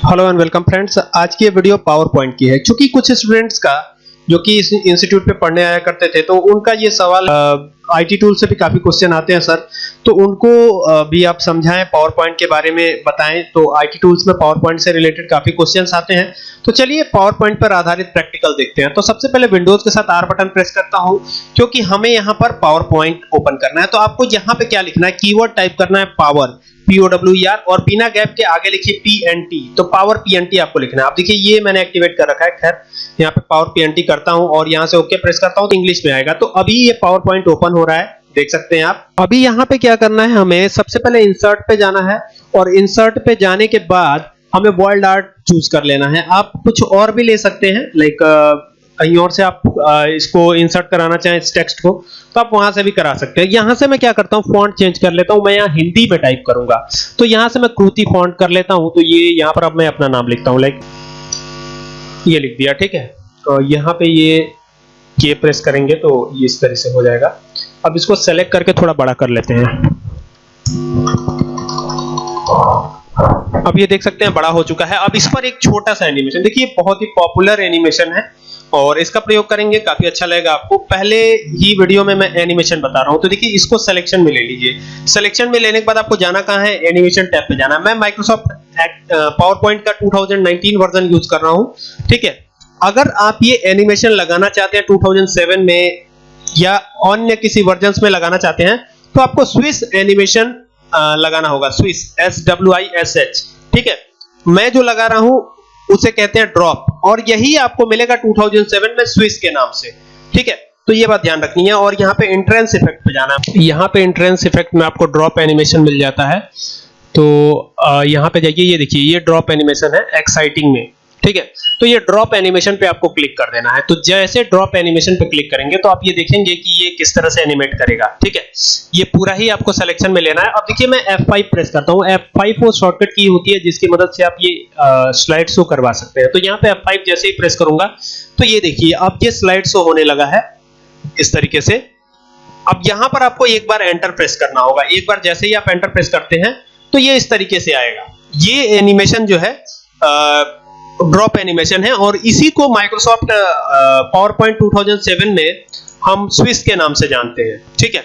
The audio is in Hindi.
हेलो एंड वेलकम फ्रेंड्स आज की ये वीडियो पावर पॉइंट की है। क्योंकि कुछ स्टूडेंट्स का, जो कि इस इंस्टीट्यूट पे पढ़ने आया करते थे तो उनका ये सवाल आईटी टूल से भी काफ़ी क्वेश्चन आते हैं सर तो उनको भी आप समझाएँ पावर पॉइंट के बारे में बताएँ तो आईटी टूल्स में पावर पॉइंट से रिलेटेड काफ़ी क्वेश्चन आते हैं। तो चलिए पावर पॉइंट पर आधारित प्रैक्टिकल देखते हैं। तो सबसे पहले विंडोज़ के साथ आर बटन प्रेस करता हूँ, क्योंकि हमें यहाँ पर पावर पॉइंट ओपन करना है। तो आपको यहाँ पे क्या लिखना है? कीवर्ड टाइप करना है पावर पीओडब्ल्यू और बिना गैप के आगे लिखिए पीएनटी तो पावर पीएनटी आपको लिखना है। आप देखिए, ये मैंने एक्टिवेट कर रखा है। खैर, यहाँ पे पावर पीएनटी करता हूँ और यहाँ से ओके प्रेस करता हूँ तो इंग्लिश में आएगा। तो अभी ये पावर पॉइंट ओपन हो रहा है। देख सकते हैं आप। अभी यहाँ पे क्या करना है हमें, सबसे पहले इंसर्ट पे जाना है और इंसर्ट पे जाने के बाद हमें वर्ल्ड आर्ट चूज़ कर लेना है। आप कुछ और भी ले सकते हैं लाइक कहीं और से आप इसको इंसर्ट कराना चाहें इस टेक्स्ट को तो आप वहाँ से भी करा सकते हैं। यहाँ से मैं क्या करता हूँ फॉन्ट चेंज कर लेता हूँ, मैं यहाँ हिंदी में टाइप करूँगा। तो यहाँ से मैं कृति फॉन्ट कर लेता हूँ तो ये यहाँ पर अब मैं अपना नाम लिखता हूँ लाइक ये लिख दिया, ठीक है? तो यहाँ पे ये के प्रेस करेंगे तो ये इस तरह से हो जाएगा। अब इसको सेलेक्ट करके थोड़ा बड़ा कर लेते हैं। अब ये देख सकते हैं, बड़ा हो चुका है। अब इस पर एक छोटा सा एनिमेशन देखिए बहुत ही पॉपुलर एनिमेशन है और इसका प्रयोग करेंगे, काफ़ी अच्छा लगेगा आपको। पहले ही वीडियो में मैं एनिमेशन बता रहा हूँ तो देखिए, इसको सिलेक्शन में ले लीजिए। सिलेक्शन में लेने के बाद आपको जाना कहाँ है? एनिमेशन टैब पे जाना मैं माइक्रोसॉफ्ट पावर पॉइंट का 2019 वर्जन यूज़ कर रहा हूँ, ठीक है? अगर आप ये एनिमेशन लगाना चाहते हैं 2007 में या अन्य किसी वर्जन्स में लगाना चाहते हैं तो आपको स्विस एनिमेशन लगाना होगा। Swish S W I S H ठीक है? मैं जो लगा रहा हूँ, उसे कहते हैं ड्रॉप और यही आपको मिलेगा 2007 में स्विस के नाम से। ठीक है? तो ये बात ध्यान रखनी है। और यहाँ पे इंट्रेंस इफ़ेक्ट पे जाना है। यहाँ पे इंट्रेंस इफ़ेक्ट में आपको ड्रॉप एनिमेशन मिल जाता है। तो यहाँ पे जाइए ये देखिए, ये ड्रॉप एनिमेशन है एक्साइटिंग में। ठीक है? तो ये ड्रॉप एनिमेशन पे आपको क्लिक कर देना है। तो जैसे ड्रॉप एनिमेशन पे क्लिक करेंगे तो आप ये देखेंगे कि ये किस तरह से एनिमेट करेगा। ठीक है? ये पूरा ही आपको सिलेक्शन में लेना है। अब देखिए, मैं F5 प्रेस करता हूँ। F5 वो शॉर्टकट की होती है, जिसकी मदद से आप ये स्लाइड शो करवा सकते हैं। तो यहाँ पे F5 जैसे ही प्रेस करूँगा तो ये देखिए, अब ये स्लाइड शो होने लगा है, इस तरीके से। अब यहाँ पर आपको एक बार एंटर प्रेस करना होगा। एक बार जैसे ही आप एंटर प्रेस करते हैं तो ये इस तरीके से आएगा। ये एनिमेशन जो है ड्रॉप एनिमेशन है और इसी को माइक्रोसॉफ्ट पावर पॉइंट 2007 में हम स्विस के नाम से जानते हैं। ठीक है?